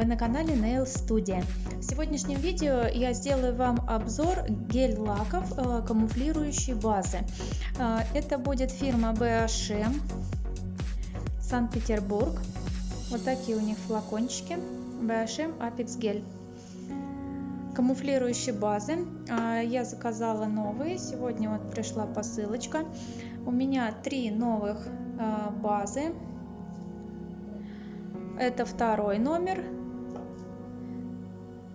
Вы на канале Nail Studio. В сегодняшнем видео я сделаю вам обзор гель-лаков э, камуфлирующей базы. Э, это будет фирма BHM Санкт-Петербург. Вот такие у них флакончики BHM Apex Gel. Камуфлирующие базы. Э, я заказала новые. Сегодня вот пришла посылочка. У меня три новых базы это второй номер,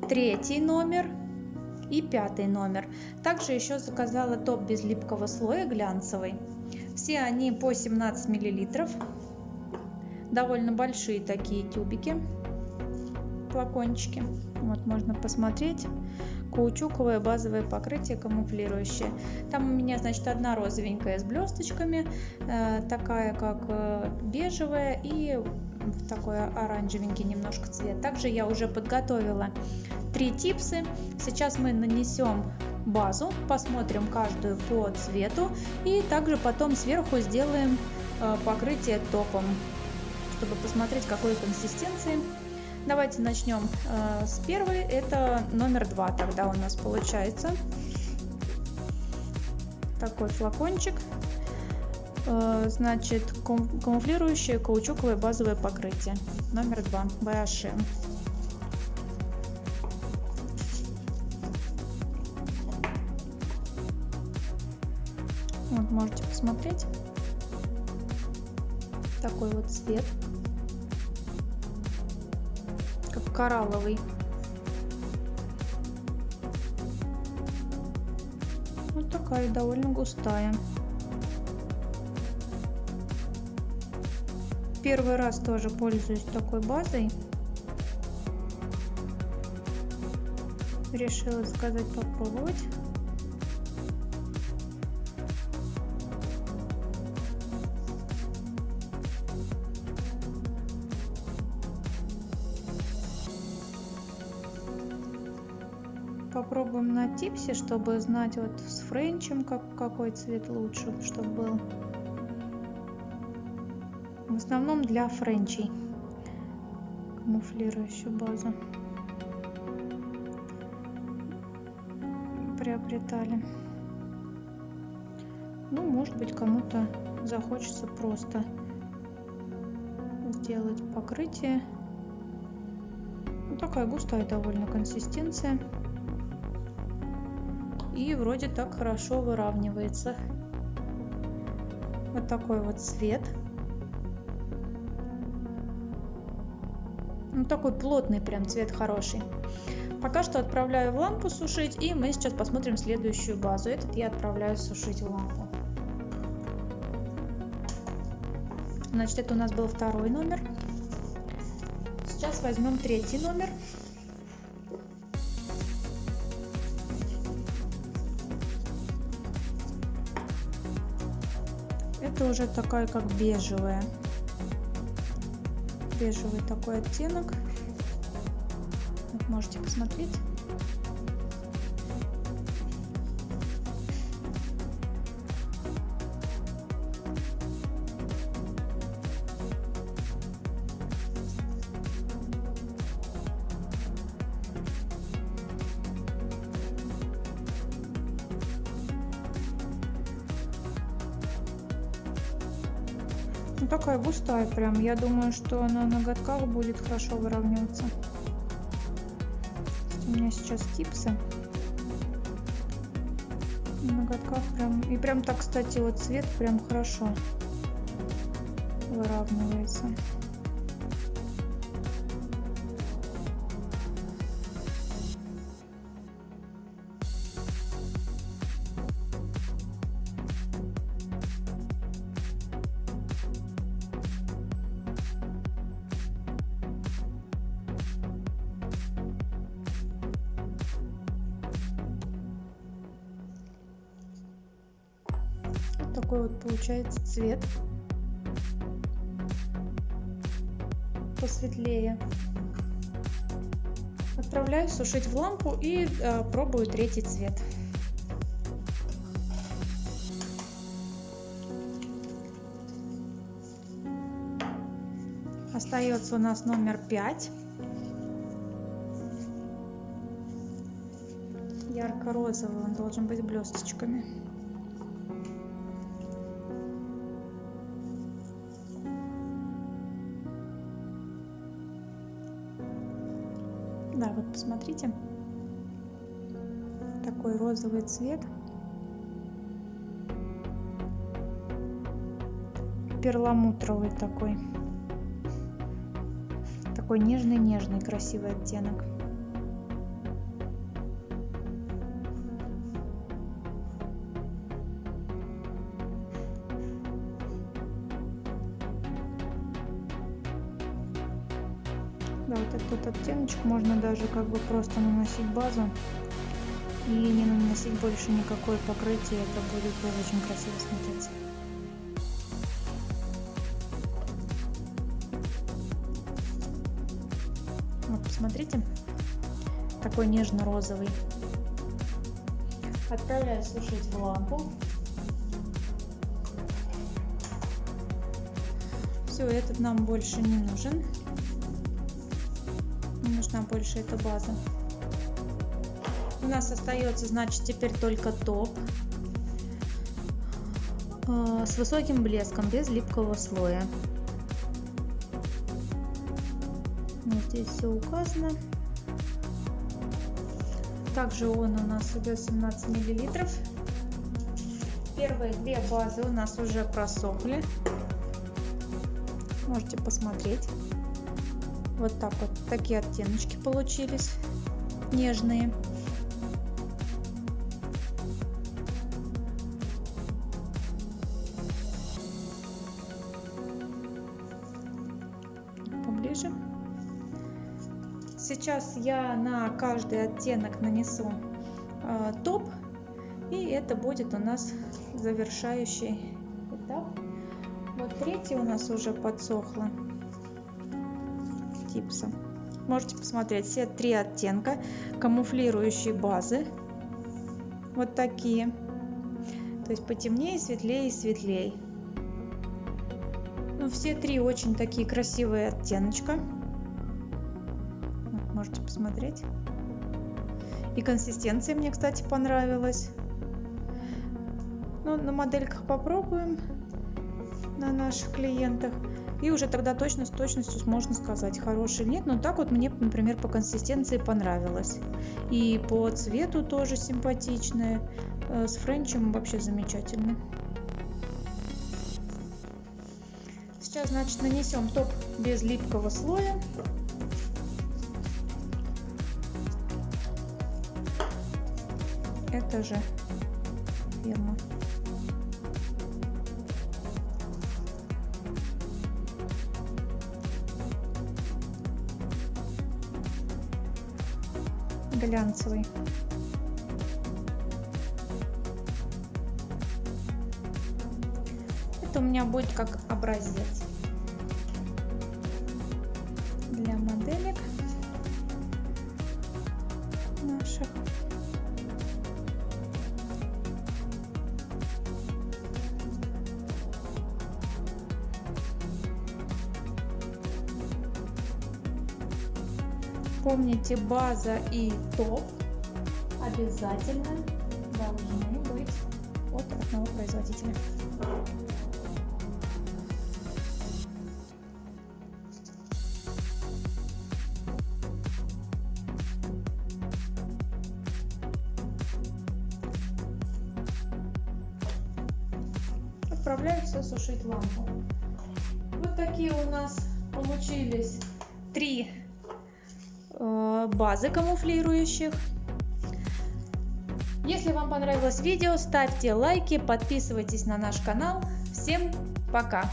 третий номер и пятый номер. Также еще заказала топ без липкого слоя глянцевый. Все они по 17 миллилитров. Довольно большие такие тюбики, флакончики. Вот можно посмотреть. Каучуковое базовое покрытие камуфлирующее. Там у меня, значит, одна розовенькая с блесточками, э, такая как э, бежевая и такой оранжевенький немножко цвет. Также я уже подготовила три типсы. Сейчас мы нанесем базу, посмотрим каждую по цвету и также потом сверху сделаем э, покрытие топом, чтобы посмотреть какой консистенции. Давайте начнем э, с первой, это номер два тогда у нас получается. Такой флакончик значит, камуфлирующее каучуковое базовое покрытие. Номер два. BHM. Вот, можете посмотреть. Такой вот цвет. Как коралловый. Вот такая довольно густая. Первый раз тоже пользуюсь такой базой. Решила заказать попробовать. Попробуем на типсе, чтобы знать вот с френчем как, какой цвет лучше, чтобы был в основном для френчей. Камуфлирующую базу. Приобретали. Ну может быть кому-то захочется просто сделать покрытие. Ну, такая густая довольно консистенция. И вроде так хорошо выравнивается. Вот такой вот цвет Ну, такой плотный прям цвет хороший. Пока что отправляю в лампу сушить, и мы сейчас посмотрим следующую базу. Этот я отправляю сушить в лампу. Значит, это у нас был второй номер. Сейчас возьмем третий номер. Это уже такая как бежевая бежевый такой оттенок. Вот можете посмотреть. Ну, такая густая прям. Я думаю, что на ноготках будет хорошо выравниваться. У меня сейчас типсы. На ноготках прям... И прям так, кстати, вот цвет прям хорошо выравнивается. такой вот получается цвет. Посветлее. Отправляю сушить в лампу и э, пробую третий цвет. Остается у нас номер 5. Ярко-розовый он должен быть блесточками. Посмотрите. Такой розовый цвет. Перламутровый такой. Такой нежный-нежный красивый оттенок. Да, вот этот оттеночек можно даже как бы просто наносить базу и не наносить больше никакое покрытие. Это будет тоже очень красиво смотреться. Вот, посмотрите, такой нежно-розовый. Отправляю сушить в лампу. Все, этот нам больше не нужен нужна больше эта база. У нас остается, значит, теперь только топ э, с высоким блеском, без липкого слоя. Вот здесь все указано. Также он у нас идет 17 миллилитров. Первые две базы у нас уже просохли. Можете посмотреть. Вот так вот, такие оттеночки получились, нежные. Поближе. Сейчас я на каждый оттенок нанесу э, топ, и это будет у нас завершающий этап. Вот третий у нас уже подсохло гипса. Можете посмотреть все три оттенка камуфлирующей базы. Вот такие. То есть потемнее, светлее и светлее. Ну, все три очень такие красивые оттеночка. Вот, можете посмотреть. И консистенция мне, кстати, понравилась. Ну, на модельках попробуем на наших клиентах. И уже тогда точно с точностью можно сказать, хороший нет. Но так вот мне, например, по консистенции понравилось. И по цвету тоже симпатичная. Э, с френчем вообще замечательно. Сейчас, значит, нанесем топ без липкого слоя. Это же фирма глянцевый. Это у меня будет как образец Помните, база и топ обязательно должны быть от одного производителя. Отправляю все сушить лампу. Вот такие у нас получились три базы камуфлирующих. Если вам понравилось видео, ставьте лайки, подписывайтесь на наш канал. Всем пока!